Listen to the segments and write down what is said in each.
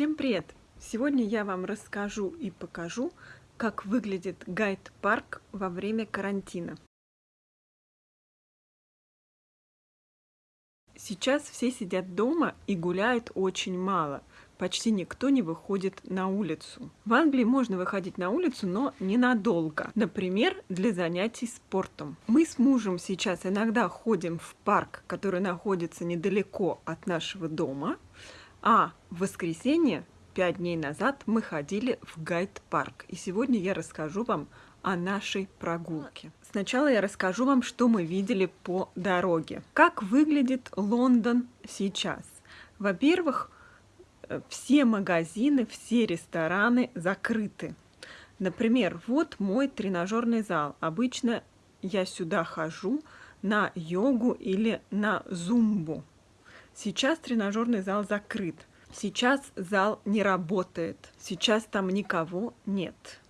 Всем привет! Сегодня я вам расскажу и покажу, как выглядит гайд-парк во время карантина. Сейчас все сидят дома и гуляют очень мало. Почти никто не выходит на улицу. В Англии можно выходить на улицу, но ненадолго. Например, для занятий спортом. Мы с мужем сейчас иногда ходим в парк, который находится недалеко от нашего дома. А в воскресенье, пять дней назад, мы ходили в гайд-парк. И сегодня я расскажу вам о нашей прогулке. Сначала я расскажу вам, что мы видели по дороге. Как выглядит Лондон сейчас? Во-первых, э, все магазины, все рестораны закрыты. Например, вот мой тренажерный зал. Обычно я сюда хожу на йогу или на зумбу. Сейчас тренажерный зал закрыт. Сейчас зал не работает. Сейчас там никого нет.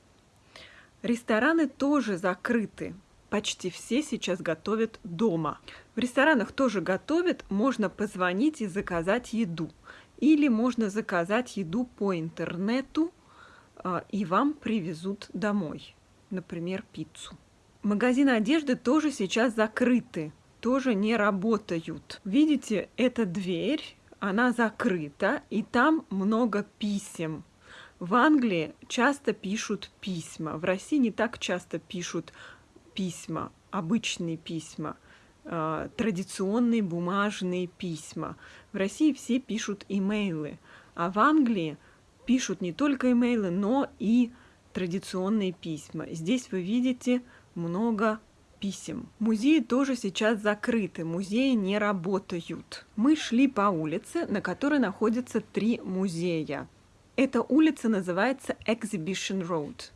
Рестораны тоже закрыты. Почти все сейчас готовят дома. В ресторанах тоже готовят. Можно позвонить и заказать еду. Или можно заказать еду по интернету, а, и вам привезут домой. Например, пиццу. Магазины одежды тоже сейчас закрыты тоже не работают. Видите, эта дверь, она закрыта, и там много писем. В Англии часто пишут письма, в России не так часто пишут письма, обычные письма, э, традиционные бумажные письма. В России все пишут имейлы, а в Англии пишут не только имейлы, но и традиционные письма. Здесь вы видите много писем. Музеи тоже сейчас закрыты, музеи не работают. Мы шли по улице, на которой находятся три музея. Эта улица называется Exhibition Road.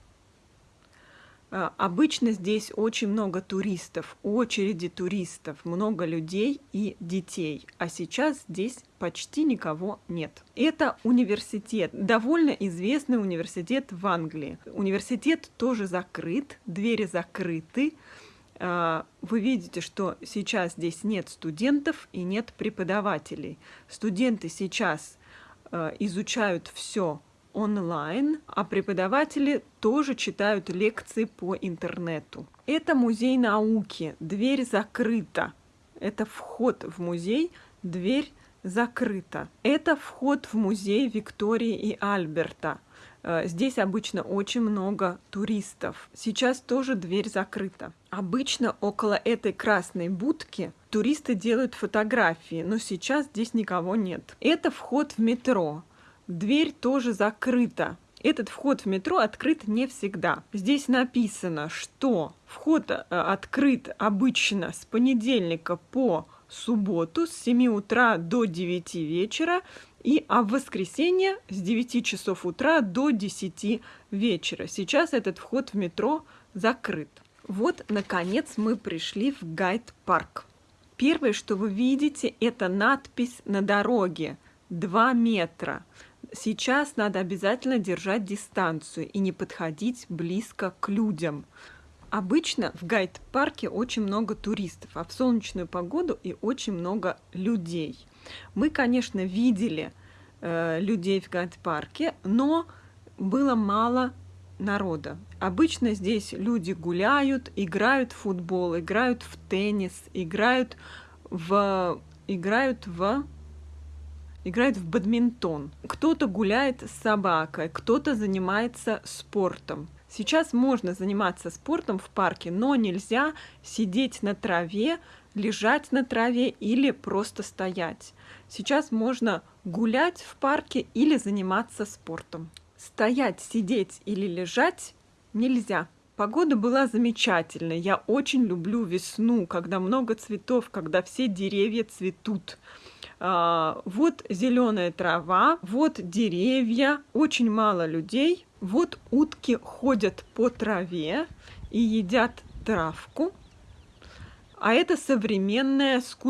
А, обычно здесь очень много туристов, очереди туристов, много людей и детей, а сейчас здесь почти никого нет. Это университет, довольно известный университет в Англии. Университет тоже закрыт, двери закрыты, вы видите, что сейчас здесь нет студентов и нет преподавателей. Студенты сейчас а, изучают все онлайн, а преподаватели тоже читают лекции по интернету. Это музей науки, дверь закрыта. Это вход в музей, дверь закрыта. Это вход в музей Виктории и Альберта. Э, здесь обычно очень много туристов. Сейчас тоже дверь закрыта. Обычно около этой красной будки туристы делают фотографии, но сейчас здесь никого нет. Это вход в метро. Дверь тоже закрыта. Этот вход в метро открыт не всегда. Здесь написано, что вход э, открыт обычно с понедельника по субботу с 7 утра до 9 вечера и а в воскресенье с 9 часов утра до 10 вечера. Сейчас этот вход в метро закрыт. Вот, наконец, мы пришли в гайд-парк. Первое, что вы видите, это надпись на дороге 2 метра. Сейчас надо обязательно держать дистанцию и не подходить близко к людям. Обычно в гайд-парке очень много туристов, а в солнечную погоду и очень много людей. Мы, конечно, видели э, людей в гайд-парке, но было мало народа. Обычно здесь люди гуляют, играют в футбол, играют в теннис, играют в играют в играют в бадминтон. Кто-то гуляет с собакой, кто-то занимается спортом. Сейчас можно заниматься спортом в парке, но нельзя сидеть на траве, лежать на траве или просто стоять. Сейчас можно гулять в парке или заниматься спортом. Стоять, сидеть или лежать нельзя. Погода была замечательная. Я очень люблю весну, когда много цветов, когда все деревья цветут. А, вот зеленая трава, вот деревья, очень мало людей. Вот утки ходят по траве и едят травку. А это современная скульптура